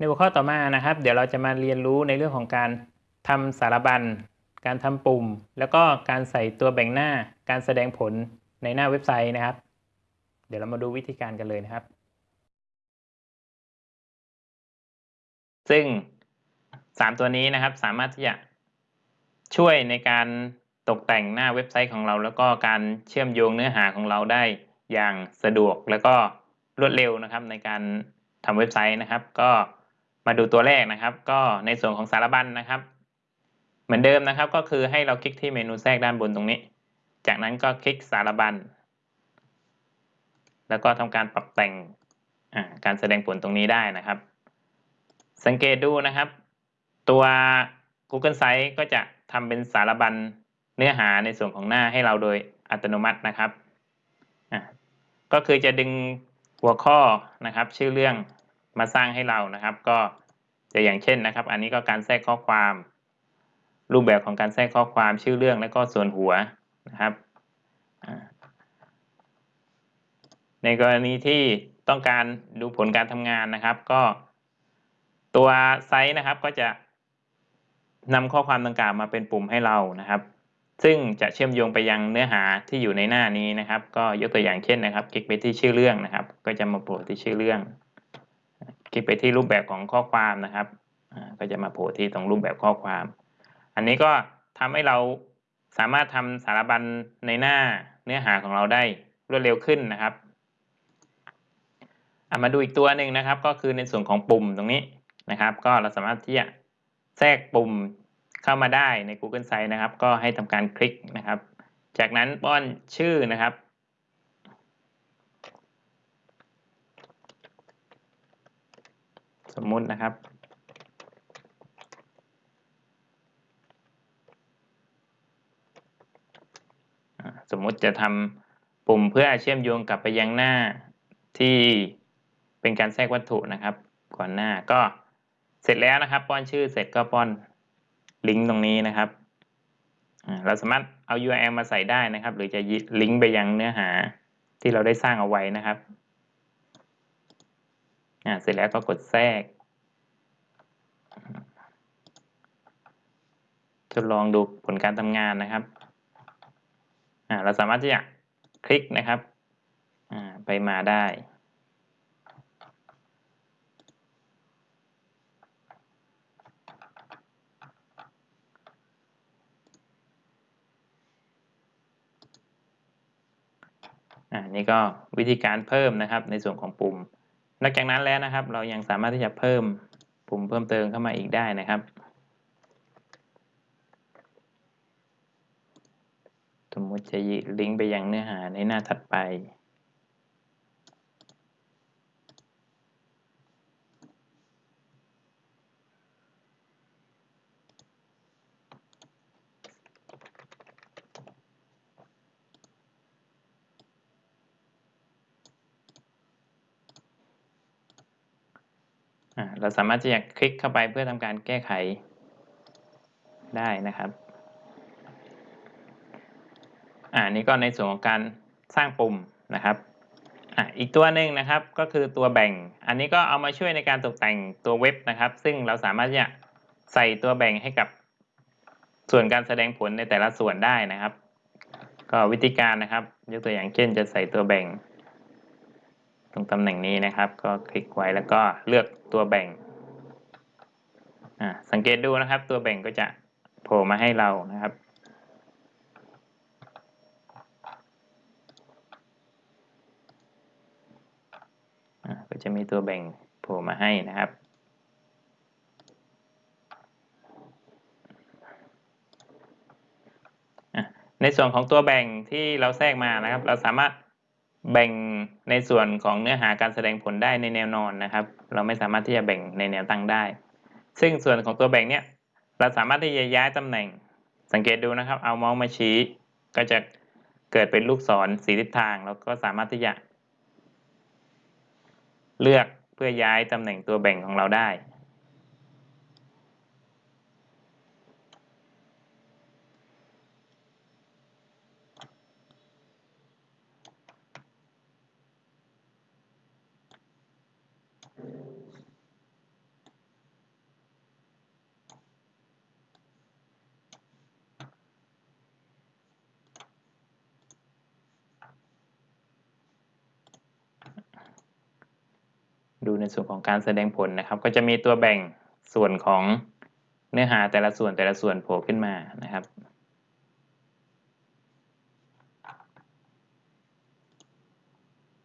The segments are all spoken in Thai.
ในหัวข้อต่อมานะครับ เดี๋ยวเราจะมาเรียนรู้ในเรื่องของการทำสารบัญ การทำปุ่ม แล้วก็การใส่ตัวแบ่งหน้า การแสดงผลในหน้าเว็บไซต์นะครับ เดี๋ยวเรามาดูวิธีการกันเลยนะครับ ซึ่ง 3 ตัวนี้นะครับสามารถที่จะช่วยในการตกแต่งหน้าเว็บไซต์ของเรา แล้วก็การเชื่อมโยงเนื้อหาของเราได้อย่างสะดวกแล้วก็รวดเร็วนะครับในการทำเว็บไซต์นะครับ ก็ มาดูตัวแรกนะครับ ก็ในส่วนของสารบัญนนะครับ เหมือนเดิมนะครับก็คือให้เราคลิกที่เมนูแทรกด้านบนตรงนี้ จากนั้นก็คลิกสารบัญ แล้วก็ทำการปรับแต่งการแสดงผลตรงนี้ได้นะครับ สังเกตดูนะครับ ตัว Google Sites ก็จะทำเป็นสารบัญเนื้อหาในส่วนของหน้าให้เราโดยอัตโนมัตินะครับ ก็คือจะดึงหัวข้อนะครับ ชื่อเรื่อง มาสร้างให้เรานะครับ ก็จะอย่างเช่นนะครับ อันนี้ก็การแทรกข้อความ รูปแบบของการแทรกข้อความชื่อเรื่องและก็ส่วนหัวนะครับ ในกรณีที่ต้องการดูผลการทำงานนะครับ ก็ตัวไซต์นะครับก็จะนำข้อความดังกล่าวมาเป็นปุ่มให้เรานะครับ ซึ่งจะเชื่อมโยงไปยังเนื้อหาที่อยู่ในหน้านี้นะครับ ก็ยกตัวอย่างเช่นนะครับ คลิกไปที่ชื่อเรื่องนะครับ ก็จะมาโผล่ที่ชื่อเรื่อง คลิกไปที่รูปแบบของข้อความนะครับก็จะมาโผล่ที่ตรงรูปแบบข้อความ อันนี้ก็ทำให้เราสามารถทำสารบัญในหน้าเนื้อหาของเราได้รวดเร็วขึ้นนะครับมาดูอีกตัวหนึ่งนะครับ ก็คือในส่วนของปุ่มตรงนี้นะครับ ก็เราสามารถที่จะแทรกปุ่มเข้ามาได้ใน Google Sites นะครับ ก็ให้ทำการคลิกนะครับ จากนั้นป้อนชื่อนะครับ มมุตินะครับ สมมุติจะทำปุ่มเพื่อเชื่อมโยงกลับไปยังหน้าที่เป็นการแทรกวัตถุนะครับ ก่อนหน้าก็เสร็จแล้วนะครับ ป้อนชื่อเสร็จก็ป้อนลิงก์ตรงนี้นะครับเราสามารถเอา URL มาใส่ได้นะครับ หรือจะลิงก์ไปยังเนื้อหาที่เราได้สร้างเอาไว้นะครับ เสร็จแล้วก็กดแทรก ทดลองดูผลการทำงานนะครับเราสามารถที่จะคลิกนะครับไปมาได้อ่านี่ก็วิธีการเพิ่มนะครับในส่วนของปุ่ม นอกจากนั้นแล้วนะครับ เรายังสามารถที่จะเพิ่มปุ่มเพิ่มเติมเข้ามาอีกได้นะครับ สมมติจะลิงก์ไปยังเนื้อหาในหน้าถัดไป เราสามารถที่จะคลิกเข้าไปเพื่อทำการแก้ไขได้นะครับอ่านี่ก็ในส่วนของการสร้างปุ่มนะครับอ่าอีกตัวหนึ่งนะครับก็คือตัวแบ่ง อันนี้ก็เอามาช่วยในการตกแต่งตัวเว็บนะครับ ซึ่งเราสามารถที่จะใส่ตัวแบ่งให้กับส่วนการแสดงผลในแต่ละส่วนได้นะครับ ก็วิธีการนะครับ ยกตัวอย่างเช่นจะใส่ตัวแบ่ง ตรงตำแหน่งนี้นะครับ ก็คลิกไว้แล้วก็เลือกตัวแบ่งสังเกตดูนะครับ ตัวแบ่งก็จะโผล่มาให้เรานะครับ ก็จะมีตัวแบ่งโผล่มาให้นะครับในส่วนของตัวแบ่งที่เราแทรกมานะครับ เราสามารถแบ่ง ในส่วนของเนื้อหาการแสดงผลได้ในแนวนอนนะครับ เราไม่สามารถที่จะแบ่งในแนวตั้งได้ ซึ่งส่วนของตัวแบ่งเนี้ยเราสามารถที่จะย้ายตำแหน่ง สังเกตดูนะครับ เอาเมาส์มาชี้ ก็จะเกิดเป็นลูกศรสีทิศทาง แล้วก็สามารถที่จะ เลือกเพื่อย้ายตำแหน่งตัวแบ่งของเราได้ ดูในส่วนของการแสดงผลนะครับ ก็จะมีตัวแบ่งส่วนของเนื้อหาแต่ละส่วนแต่ละส่วนโผล่ขึ้นมานะครับ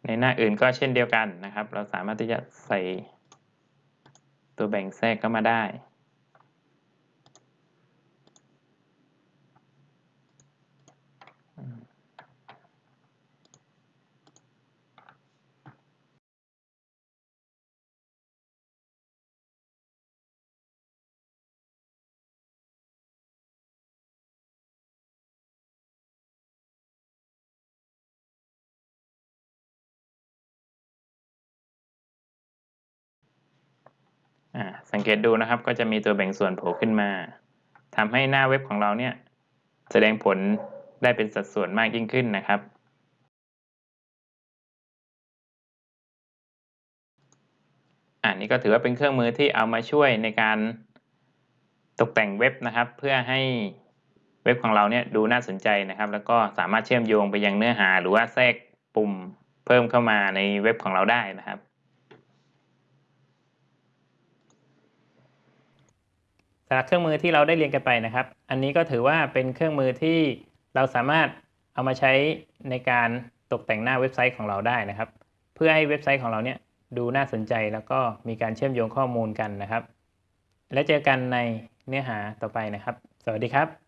ในหน้าอื่นก็เช่นเดียวกันนะครับ เราสามารถที่จะใส่ตัวแบ่งแทรกเข้ามาได้ สังเกตดูนะครับก็จะมีตัวแบ่งส่วนโผล่ขึ้นมาทำให้หน้าเว็บของเราเนี่ยแสดงผลได้เป็นสัดส่วนมากยิ่งขึ้นนะครับ อันนี้ก็ถือว่าเป็นเครื่องมือที่เอามาช่วยในการตกแต่งเว็บนะครับ เพื่อให้เว็บของเราเนี่ยดูน่าสนใจนะครับ แล้วก็สามารถเชื่อมโยงไปยังเนื้อหา หรือว่าแทรกปุ่มเพิ่มเข้ามาในเว็บของเราได้นะครับ สำหรับเครื่องมือที่เราได้เรียนกันไปนะครับ อันนี้ก็ถือว่าเป็นเครื่องมือที่เราสามารถเอามาใช้ในการตกแต่งหน้าเว็บไซต์ของเราได้นะครับ เพื่อให้เว็บไซต์ของเราเนี่ยดูน่าสนใจแล้วก็มีการเชื่อมโยงข้อมูลกันนะครับ และเจอกันในเนื้อหาต่อไปนะครับ สวัสดีครับ